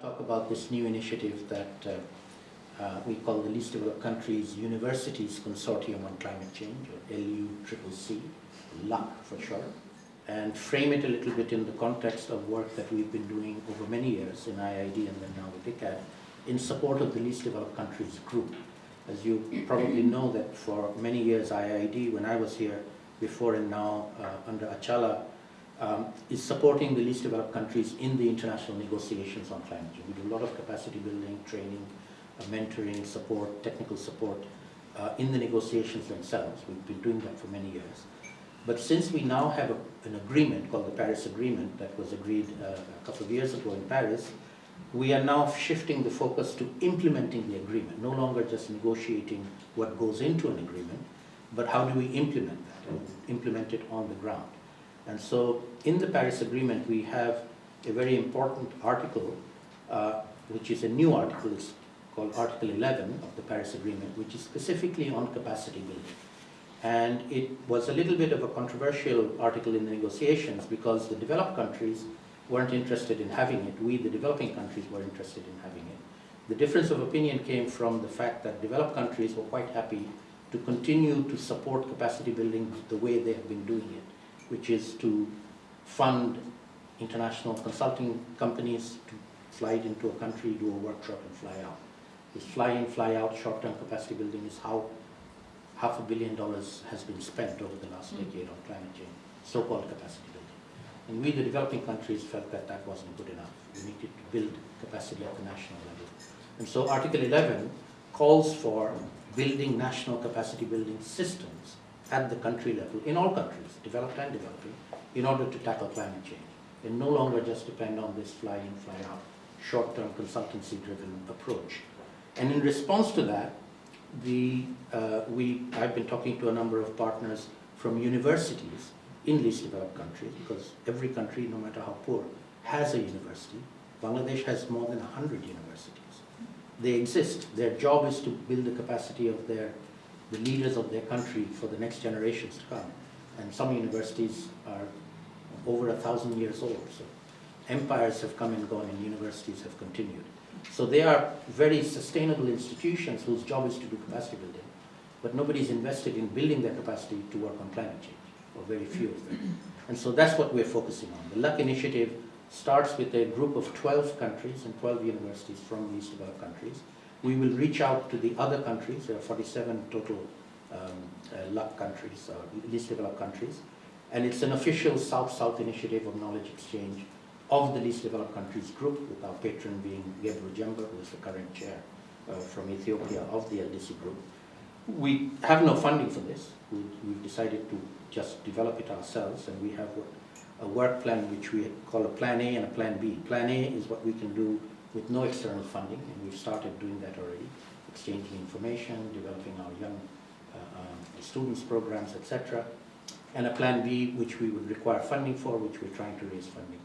talk about this new initiative that uh, uh, we call the Least Developed Countries Universities Consortium on Climate Change, or LUCCC, LUC for short, and frame it a little bit in the context of work that we've been doing over many years in IIED and then now with ICCAD in support of the Least Developed Countries group. As you probably know that for many years IIED, when I was here before and now uh, under Achala, um, is supporting the least developed countries in the international negotiations on climate change. We do a lot of capacity building, training, uh, mentoring, support, technical support uh, in the negotiations themselves. We've been doing that for many years. But since we now have a, an agreement called the Paris Agreement that was agreed uh, a couple of years ago in Paris, we are now shifting the focus to implementing the agreement, no longer just negotiating what goes into an agreement, but how do we implement that and implement it on the ground. And so in the Paris Agreement, we have a very important article, uh, which is a new article, called Article 11 of the Paris Agreement, which is specifically on capacity building. And it was a little bit of a controversial article in the negotiations because the developed countries weren't interested in having it. We, the developing countries, were interested in having it. The difference of opinion came from the fact that developed countries were quite happy to continue to support capacity building the way they have been doing it which is to fund international consulting companies to fly into a country, do a workshop and fly out. This fly in, fly out, short-term capacity building is how half a billion dollars has been spent over the last mm. decade on climate change, so-called capacity building. And we, the developing countries, felt that that wasn't good enough. We needed to build capacity at the national level. And so Article 11 calls for building national capacity building systems at the country level, in all countries, developed and developing, in order to tackle climate change. And no longer just depend on this fly-in, fly-out, short-term consultancy-driven approach. And in response to that, the, uh, we, I've been talking to a number of partners from universities in least developed countries, because every country, no matter how poor, has a university. Bangladesh has more than 100 universities. They exist. Their job is to build the capacity of their the leaders of their country for the next generations to come. And some universities are over a thousand years old. So empires have come and gone and universities have continued. So they are very sustainable institutions whose job is to do capacity building. But nobody's invested in building their capacity to work on climate change, or very few of them. And so that's what we're focusing on. The LUC initiative starts with a group of 12 countries and 12 universities from these developed countries we will reach out to the other countries, there are 47 total um, uh, countries, uh, least developed countries, and it's an official South-South initiative of knowledge exchange of the least developed countries group, with our patron being Gebru Jember, who is the current chair uh, from Ethiopia of the LDC group. We have no funding for this. We, have decided to just develop it ourselves, and we have a work plan which we call a Plan A and a Plan B. Plan A is what we can do with no external funding, and we've started doing that already, exchanging information, developing our young uh, um, students programs, etc. And a plan B, which we would require funding for, which we're trying to raise funding.